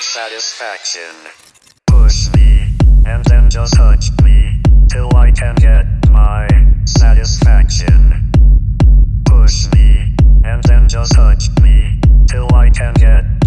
satisfaction. Push me, and then just touch me, till I can get my satisfaction. Push me, and then just touch me, till I can get